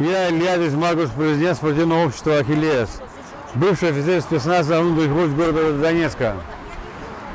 Я Илья Маркус, президент спортивного общества «Ахиллес», бывший офицер спецназа внутренних войск города Донецка.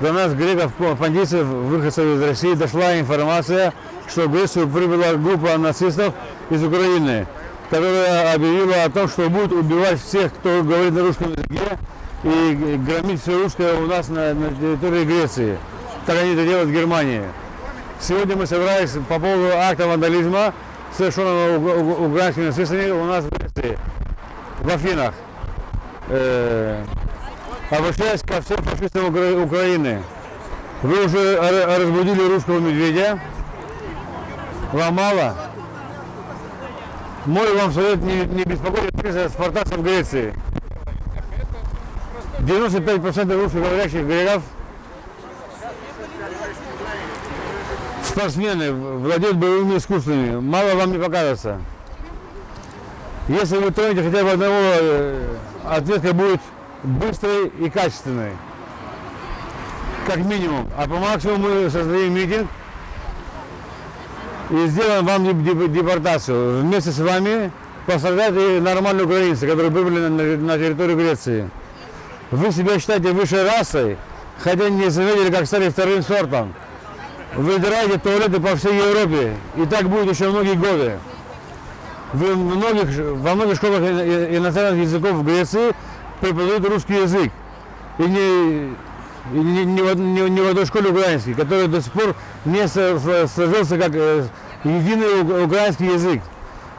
До нас, греков, пандитцев, выходцев из России, дошла информация, что в Грецию прибыла группа нацистов из Украины, которая объявила о том, что будет убивать всех, кто говорит на русском языке, и громить все русское у нас на, на территории Греции. Так они это делают в Германии. Сегодня мы собрались по поводу акта вандализма, совершенного украинскими нацистами у нас в Греции, в Афинах. Э, обращаясь ко всем фашистам Укра- Украины, вы уже разбудили русского медведя, вам мало? Мой вам совет не, не беспокойтесь спартанцев Греции. 95% русскоговорящих греков спортсмены владеют боевыми искусствами. Мало вам не покажется. Если вы тронете хотя бы одного, э, ответка будет быстрой и качественной. Как минимум. А по максимуму мы создадим митинг и сделаем вам деп- деп- депортацию. Вместе с вами пострадают и нормальные украинцы, которые на, на территорию Греции. Вы себя считаете высшей расой, хотя не заметили, как стали вторым сортом. Выдираете туалеты по всей Европе, и так будет еще многие годы. Вы многих, во многих школах иностранных языков в Греции преподают русский язык. И не, и не, не не- не в одной школе украинский, который до сих пор не сложился как э, единый украинский язык.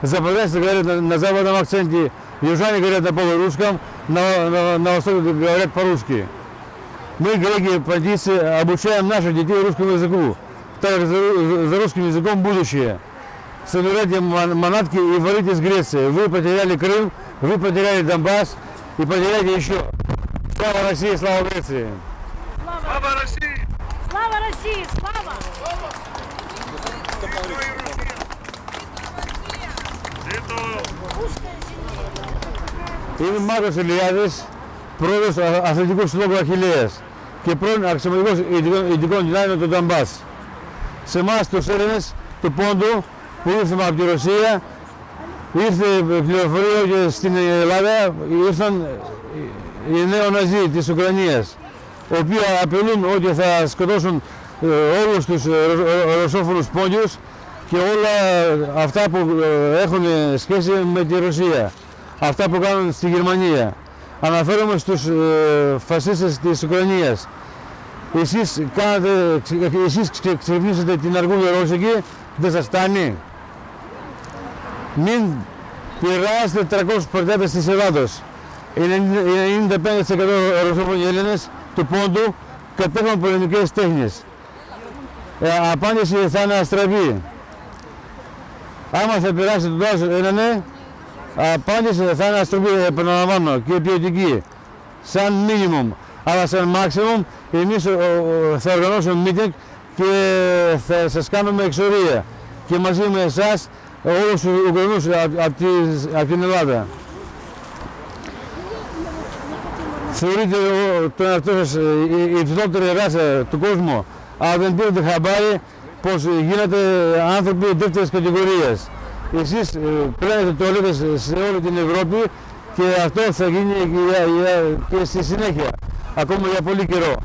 Западняне говорят на, на западном акценте, южане говорят на полурусском, на, на, на востоке говорят по-русски. Мы, греки, пандицы, обучаем наших детей русскому языку, так как за, ру- за русским языком будущее. Собирайте ман- манатки и валите из Греции. Вы потеряли Крым, вы потеряли Донбасс и потеряете еще. Слава России, слава Греции! Слава России! Слава России! Слава! Είμαι Μάρκος Ηλιάδης, πρόεδρος του Αθλητικού Συλλόγου Αχιλέας και πρώην αξιωματικός ειδικών- ειδικών δυνάμεων του Νταμπάς. Σε εμάς τους Έλληνες του Πόντου που ήρθαμε από τη Ρωσία, ήρθε πληροφορία ότι στην Ελλάδα ήρθαν οι νέο-ναζί της Ουκρανίας, οι οποίοι απειλούν ότι θα σκοτώσουν ε, όλους τους ε, ρω- ρω- ρωσόφωνους πόντιους και όλα αυτά που ε, έχουν σχέση με τη Ρωσία. Αυτά που κάνουν στη Γερμανία. Αναφέρομαι στους ε, φασίστες της Ουκρανίας. Εσείς, κάνατε, ξε- εσείς ξε- ξυπνήσατε την αργούλα Ρώσικη, δεν σας φτάνει; Μην πειράσετε 300 πορτέτες της Ελλάδος. Οι 95% ρωσόφωνοι Έλληνες του πόντου κατέχουν πολεμικές τέχνες. Ε, απάντηση θα είναι αστραπή. Άμα θα περάσει το τόσο ένα ναι, απάντηση θα είναι αστραπή, επαναλαμβάνω, και ποιοτική. Σαν minimum. Αλλά σαν maximum, εμείς ο, ο, θα οργανώσουμε meeting και θα σας κάνουμε εξορία. Και μαζί με εσάς, όλους τους Ουκρανούς από, από, τις- από την Ελλάδα. Θεωρείτε ο- τον εαυτό σας ε, η, η υψηλότερη ράσα του κόσμου, αλλά δεν πήρατε χαμπάρι πως γίνατε άνθρωποι δεύτερης κατηγορίας. Εσείς ε, πλένετε τουαλέτες σε όλη την Ευρώπη και αυτό θα γίνει και, για- για- και στη συνέχεια, ακόμα για πολύ καιρό.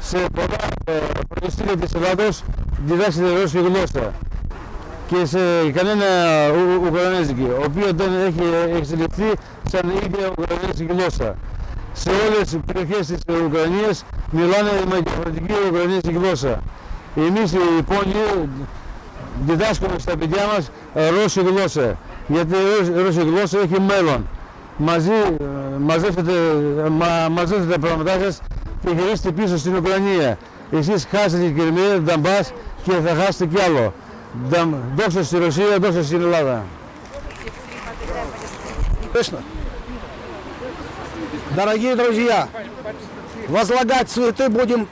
Σε πολλά ε, πρωτοστήρια της Ελλάδος διδάξετε ρώσικη γλώσσα και σε κανένα Ου- Ουκρανέζικη, ο οποίος δεν έχει εξελιχθεί σαν ίδια Ουκρανέζικη γλώσσα. Σε όλες τις περιοχές της Ουκρανίας μιλάνε με διαφορετική Ουκρανέζικη γλώσσα. Εμείς οι πόνοι διδάσκουμε στα παιδιά μας ε, ρώσικη γλώσσα, γιατί η ρώσ- η ρώσικη γλώσσα έχει μέλλον. Μαζί ε, μαζεύετε, ε, μα, μαζεύετε τα πράγματά σας και γυρίστε πίσω στην Ουκρανία. Εσείς χάσετε την Κρυμαία, τον Νταμπάς και θα χάσετε κι άλλο. Νταμ- Δόξα στη Ρωσία, δόξα στην Ελλάδα. Слышно? Дорогие друзья, возлагать цветы будем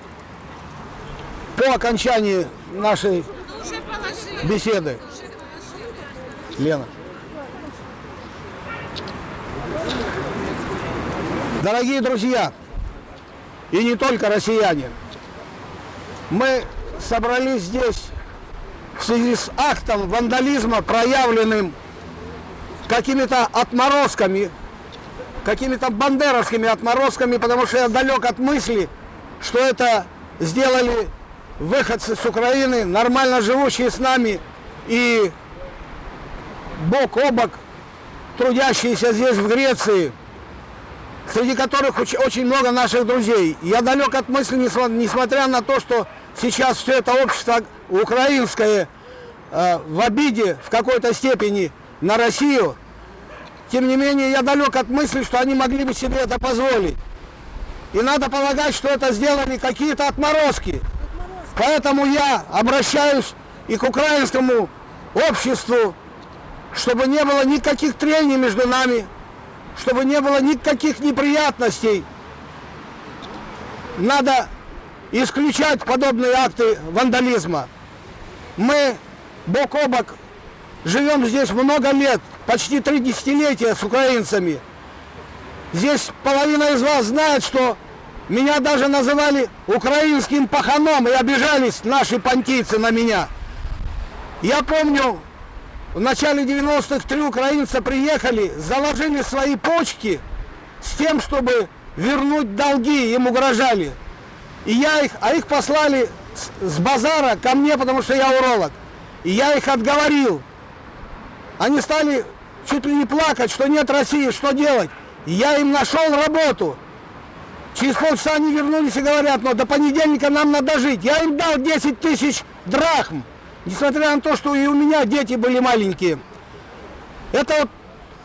по окончании нашей беседы. Лена. Дорогие друзья, и не только россияне, мы собрались здесь в связи с актом вандализма, проявленным какими-то отморозками, какими-то бандеровскими отморозками, потому что я далек от мысли, что это сделали выходцы с Украины, нормально живущие с нами и бок о бок трудящиеся здесь, в Греции, среди которых оч- очень много наших друзей. Я далек от мысли, несмотря на то, что сейчас все это общество украинское э, в обиде в какой-то степени на Россию, тем не менее я далек от мысли, что они могли бы себе это позволить. И надо полагать, что это сделали какие-то отморозки. Поэтому я обращаюсь и к украинскому обществу, чтобы не было никаких трений между нами, чтобы не было никаких неприятностей. Надо исключать подобные акты вандализма. Мы бок о бок живем здесь много лет, почти три десятилетия с украинцами. Здесь половина из вас знает, что меня даже называли украинским паханом и обижались наши понтийцы на меня. Я помню, в начале 90-х три украинца приехали, заложили свои почки с тем, чтобы вернуть долги, им угрожали. И я их, а их послали с, с базара ко мне, потому что я уролог. И я их отговорил. Они стали чуть ли не плакать, что нет России, что делать. И я им нашел работу. Через полчаса они вернулись и говорят, но до понедельника нам надо жить. Я им дал 10 тысяч драхм, несмотря на то, что и у меня дети были маленькие. Это вот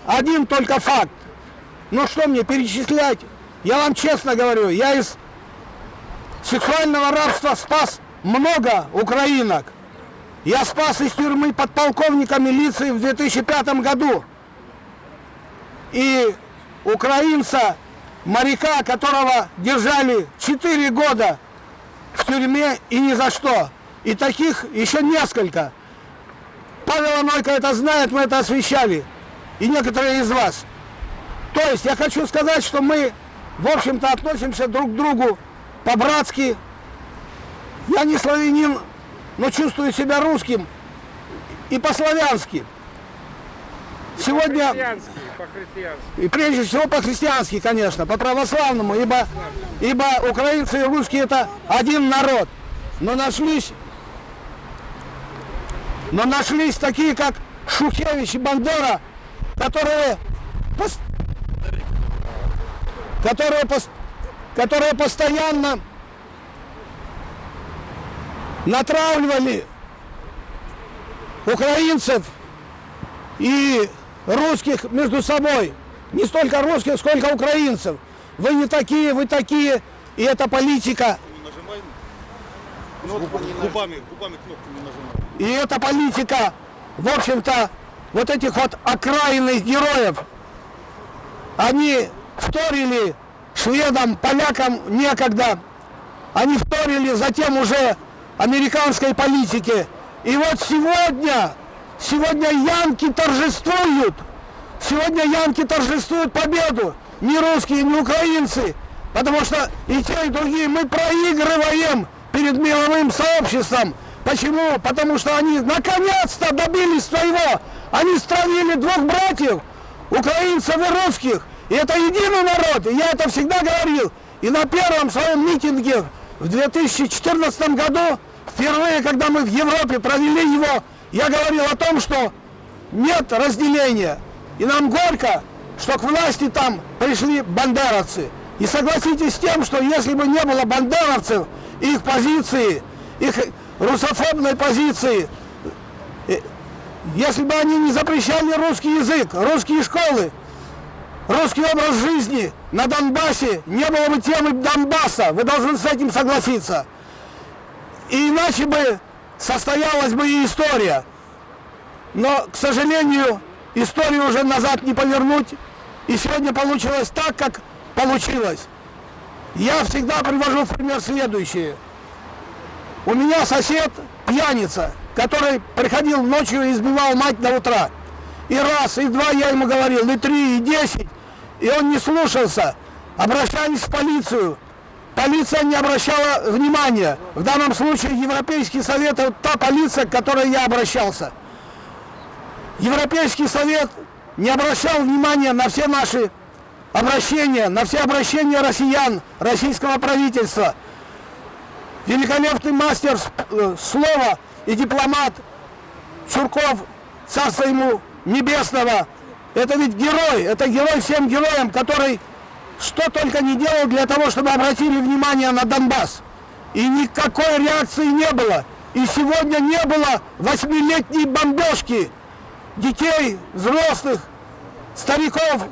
один только факт. Но что мне перечислять? Я вам честно говорю, я из сексуального рабства спас много украинок. Я спас из тюрьмы подполковника милиции в 2005 году. И украинца, моряка, которого держали 4 года в тюрьме и ни за что. И таких еще несколько. Павел Анойко это знает, мы это освещали. И некоторые из вас. То есть я хочу сказать, что мы, в общем-то, относимся друг к другу по-братски. Я не славянин, но чувствую себя русским и по-славянски. Сегодня, по-христиански. и прежде всего по-христиански, конечно, по-православному, ибо, ибо украинцы и русские это один народ. Но нашлись, но нашлись такие, как Шухевич и Бандера, которые, пос- которые, пос- которые постоянно натравливали украинцев и русских между собой. Не столько русских, сколько украинцев. Вы не такие, вы такие. И эта политика, Кнопку губами, губами кнопку не нажимай. И эта политика, в общем-то, вот этих вот окраинных героев, они вторили шведам, полякам некогда. Они вторили затем уже американской политике. И вот сегодня, сегодня янки торжествуют. Сегодня янки торжествуют победу. Не русские, не украинцы. Потому что и те, и другие мы проигрываем перед мировым сообществом. Почему? Потому что они наконец-то добились своего. Они странили двух братьев, украинцев и русских. И это единый народ. И я это всегда говорил. И на первом своем митинге в 2014 году, впервые, когда мы в Европе провели его, я говорил о том, что нет разделения. И нам горько, что к власти там пришли бандеровцы. И согласитесь с тем, что если бы не было бандеровцев, их позиции, их русофобной позиции, э, если бы они не запрещали русский язык, русские школы, русский образ жизни на Донбассе, не было бы темы Донбасса. Вы должны с этим согласиться. И иначе бы состоялась бы и история. Но, к сожалению, историю уже назад не повернуть. И сегодня получилось так, как получилось. Я всегда привожу в пример следующее. У меня сосед пьяница, который приходил ночью и избивал мать до утра. И раз, и два я ему говорил, и три, и десять. И он не слушался. Обращались в полицию. Полиция не обращала внимания. В данном случае Европейский совет, это та полиция, к которой я обращался. Европейский совет не обращал внимания на все наши обращения, на все обращения россиян, российского правительства. Великолепный мастер э, слова и дипломат Чурков, царство ему небесного, это ведь герой, это герой всем героям, который что только не делал для того, чтобы обратили внимание на Донбасс. И никакой реакции не было. И сегодня не было восьмилетней бомбежки детей, взрослых, стариков.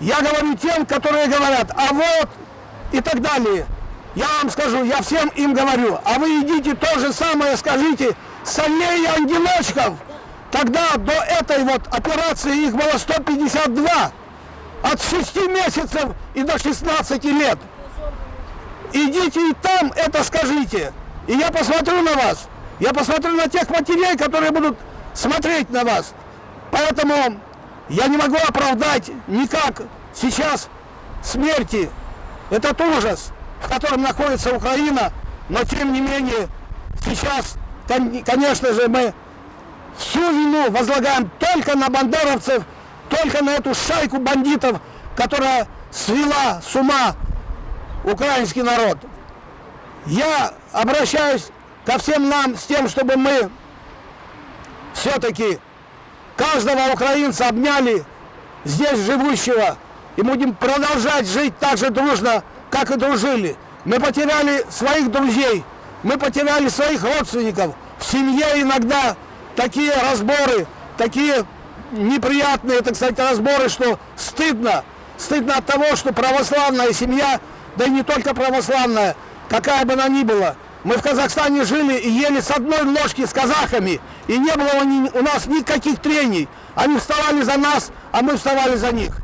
Я говорю тем, которые говорят, а вот и так далее. Я вам скажу, я всем им говорю, а вы идите то же самое скажите солей ангелочков. Тогда до этой вот операции их было 152. От 6 месяцев и до 16 лет. Идите и там это скажите. И я посмотрю на вас. Я посмотрю на тех матерей, которые будут смотреть на вас. Поэтому я не могу оправдать никак сейчас смерти. Этот ужас, в котором находится Украина. Но тем не менее, сейчас, конечно же, мы всю вину возлагаем только на бандеровцев, только на эту шайку бандитов, которая свела с ума украинский народ. Я обращаюсь ко всем нам с тем, чтобы мы все-таки каждого украинца обняли здесь живущего и будем продолжать жить так же дружно, как и дружили. Мы потеряли своих друзей, мы потеряли своих родственников. В семье иногда такие разборы, такие неприятные, так сказать, разборы, что стыдно. Стыдно от того, что православная семья, да и не только православная, какая бы она ни была, мы в Казахстане жили и ели с одной ложки с казахами, и не было у нас никаких трений. Они вставали за нас, а мы вставали за них.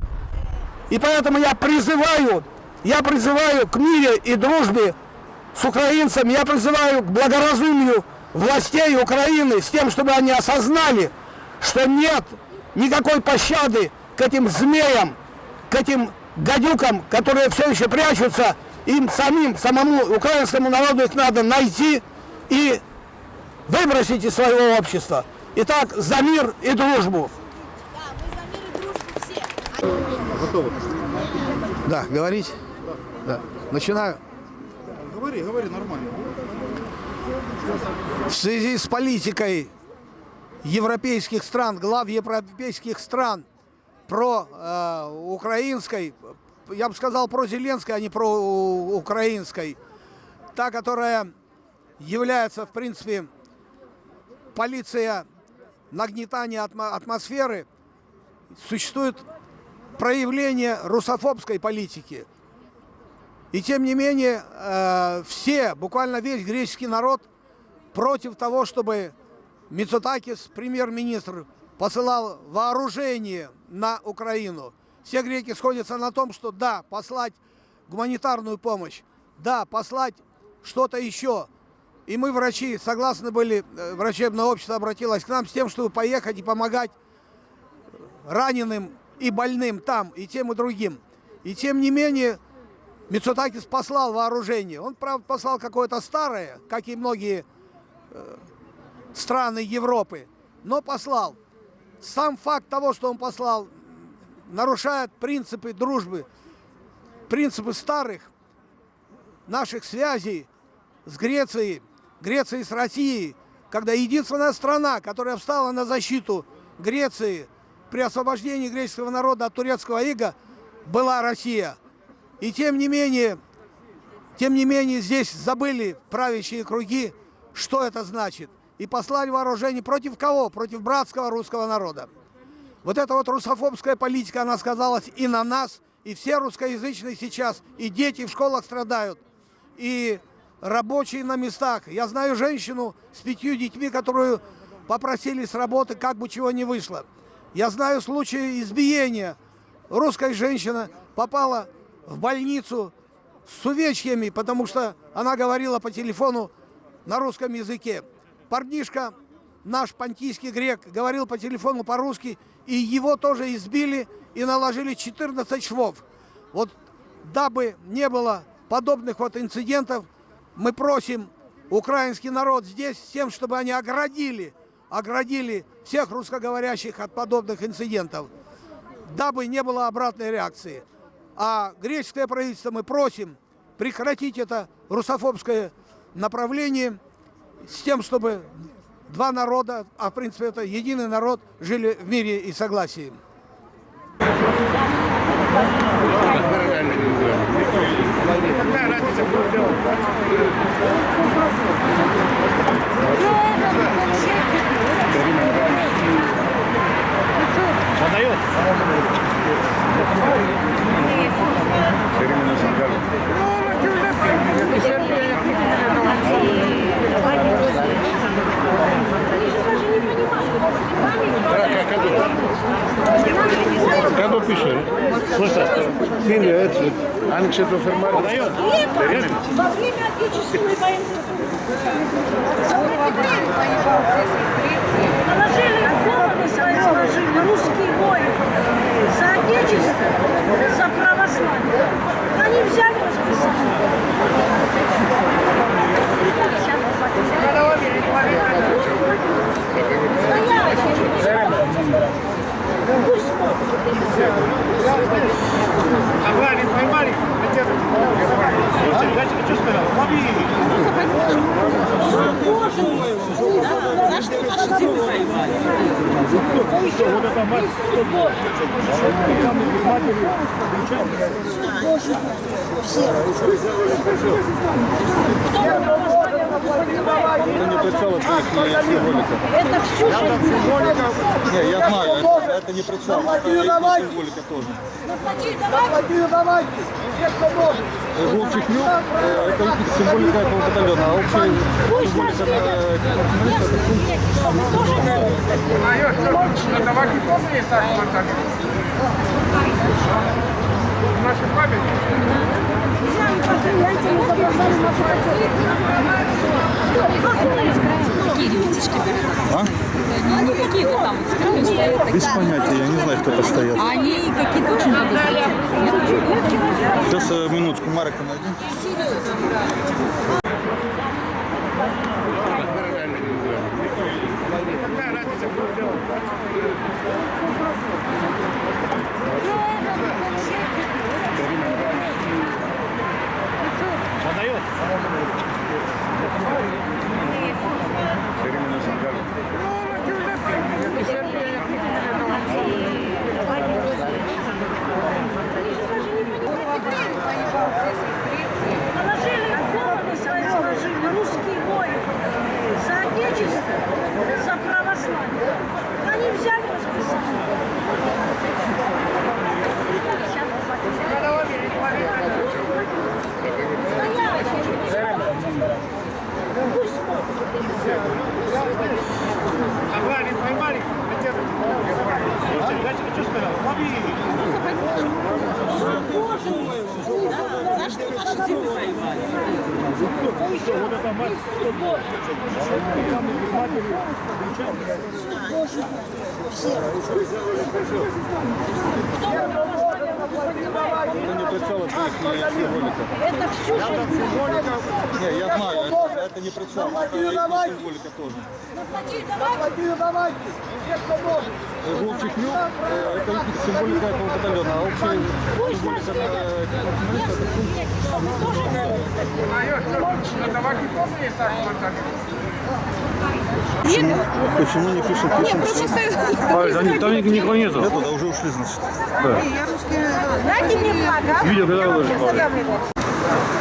И поэтому я призываю, я призываю к мире и дружбе с украинцами, я призываю к благоразумию властей Украины с тем, чтобы они осознали, что нет никакой пощады к этим змеям, к этим гадюкам, которые все еще прячутся, им самим, самому украинскому народу их надо найти и выбросить из своего общества. Итак, за мир и дружбу. Готовы. Да, говорить? Да. Начинаю. Говори, говори, нормально. В связи с политикой европейских стран, глав европейских стран про э, украинской, я бы сказал про Зеленской, а не про украинской, та, которая является, в принципе, полиция нагнетания атмосферы, существует проявление русофобской политики. И тем не менее, э, все, буквально весь греческий народ против того, чтобы Мицотакис, премьер-министр, посылал вооружение на Украину. Все греки сходятся на том, что да, послать гуманитарную помощь, да, послать что-то еще. И мы, врачи, согласны были, э, врачебное общество обратилось к нам с тем, чтобы поехать и помогать раненым и больным там, и тем, и другим. И тем не менее, Мицутакис послал вооружение. Он, правда, послал какое-то старое, как и многие э, страны Европы, но послал. Сам факт того, что он послал, нарушает принципы дружбы, принципы старых наших связей с Грецией, Грецией с Россией, когда единственная страна, которая встала на защиту Греции при освобождении греческого народа от турецкого ига, была Россия. И тем не менее, тем не менее здесь забыли правящие круги, что это значит и послали вооружение против кого? Против братского русского народа. Вот эта вот русофобская политика, она сказалась и на нас, и все русскоязычные сейчас, и дети в школах страдают, и рабочие на местах. Я знаю женщину с пятью детьми, которую попросили с работы, как бы чего не вышло. Я знаю случаи избиения. Русская женщина попала в больницу с увечьями, потому что она говорила по телефону на русском языке парнишка, наш понтийский грек, говорил по телефону по-русски, и его тоже избили и наложили 14 швов. Вот дабы не было подобных вот инцидентов, мы просим украинский народ здесь с тем, чтобы они оградили, оградили всех русскоговорящих от подобных инцидентов. дабы не было обратной реакции. А греческое правительство мы просим прекратить это русофобское направление с тем, чтобы два народа, а в принципе это единый народ, жили в мире и согласии. Какая разница. Se lo fermare. Во время Отечественной войны. Положили головы свои сложили русские воины за Отечество, за православие. Они взяли расписали. Пусть смотрят. Поймали, поймали. Дальше что сказал? Лови. Вот это мать. Это все, Не, я знаю, это, это не прицел, это и символика тоже. Желтый хнюк, э, это символика этого батальона, а общая символика ребятишки А? Они какие-то там с краю стоят. Без понятия, я не знаю, кто это стоят. Они какие-то очень подозрительные. Сейчас э, минутку, Марика найди. Какая разница, кто делает? Подает. Положили головы свои сложили русские воины за Отечество, за православие. Они взяли расписали. Пусть смотрят. Поймали, поймали. Дальше что сказал? Лови. Вот это мать. Это не прицел, это их символика. Это все, Не, я знаю, это, это не прицел, это и символика тоже. Желтый хнюк, э, это символика этого батальона, а общая символика есть так вот Почему не пишет пишем? А, там, там никого нету. Нету, да уже ушли, значит. Дайте мне флаг, а? Видео когда выложишь? Здравствуйте,